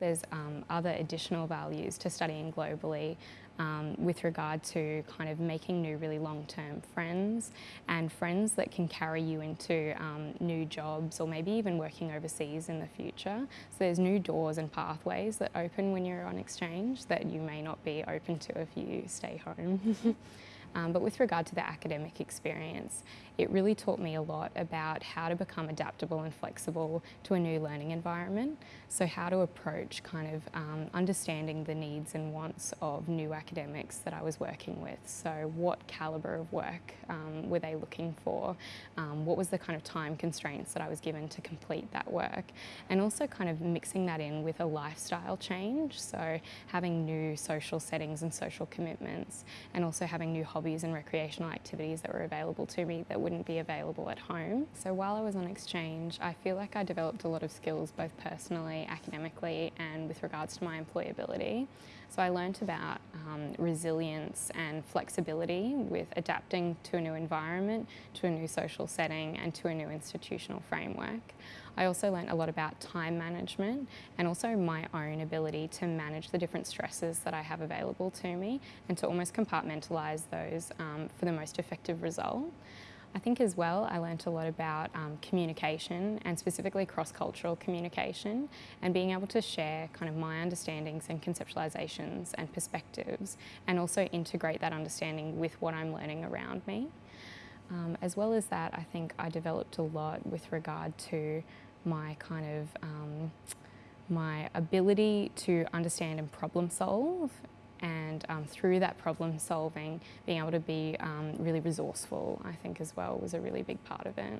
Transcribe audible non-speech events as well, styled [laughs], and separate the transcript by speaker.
Speaker 1: There's um, other additional values to studying globally um, with regard to kind of making new really long-term friends and friends that can carry you into um, new jobs or maybe even working overseas in the future. So there's new doors and pathways that open when you're on exchange that you may not be open to if you stay home. [laughs] Um, but with regard to the academic experience, it really taught me a lot about how to become adaptable and flexible to a new learning environment. So how to approach kind of um, understanding the needs and wants of new academics that I was working with. So what calibre of work um, were they looking for? Um, what was the kind of time constraints that I was given to complete that work? And also kind of mixing that in with a lifestyle change. So having new social settings and social commitments and also having new hobbies hobbies and recreational activities that were available to me that wouldn't be available at home. So while I was on exchange, I feel like I developed a lot of skills both personally, academically and with regards to my employability. So I learnt about um, resilience and flexibility with adapting to a new environment, to a new social setting and to a new institutional framework. I also learnt a lot about time management and also my own ability to manage the different stresses that I have available to me and to almost compartmentalise those um, for the most effective result. I think as well I learnt a lot about um, communication and specifically cross-cultural communication and being able to share kind of my understandings and conceptualisations and perspectives and also integrate that understanding with what I'm learning around me. Um, as well as that, I think I developed a lot with regard to my kind of um, my ability to understand and problem solve and um, through that problem solving being able to be um, really resourceful I think as well was a really big part of it.